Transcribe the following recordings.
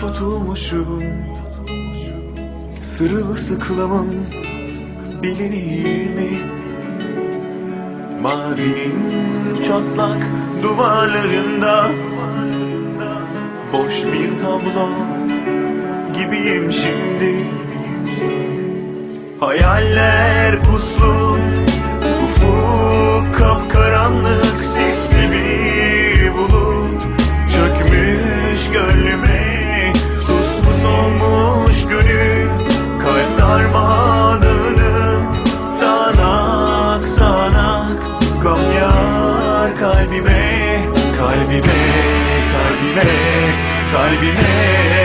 tutulmuşum Sırılsıklamım bilinir mi? Mazinin çatlak duvarlarında Boş bir tablo gibiyim şimdi Hayaller puslu Kalbime Kalbime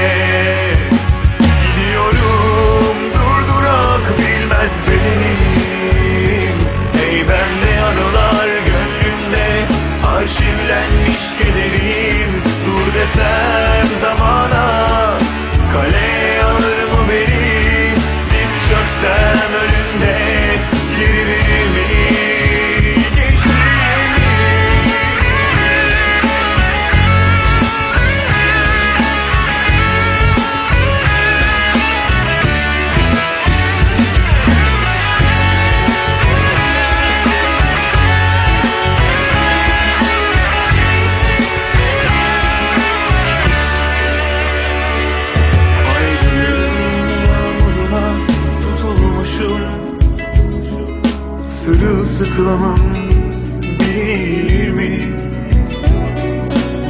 Sırılsıklamım bilinir mi?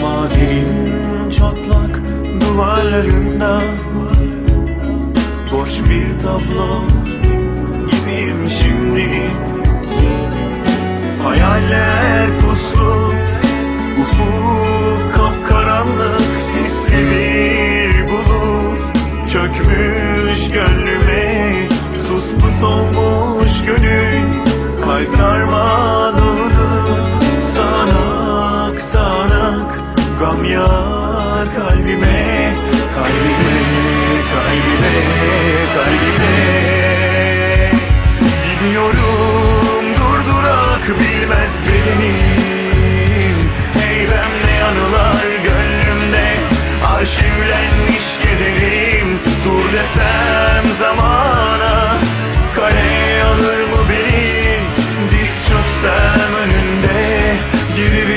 Mazinin çatlak duvarlarında. Boş bir tablo gibiyim şimdi. Hayaller puslu Ufuk kapkaranlık sisli bir bulut Çökmüş gönlüme sus pus olmuş gönül Kalp darmadağını sanak sanak Gam yar kalbime kalbime kalbime kalbime. Gidiyorum durdurak bilmez bedenim Heybemle anılar gönlümde Arşivlenmiş kederim Dur desem zaman you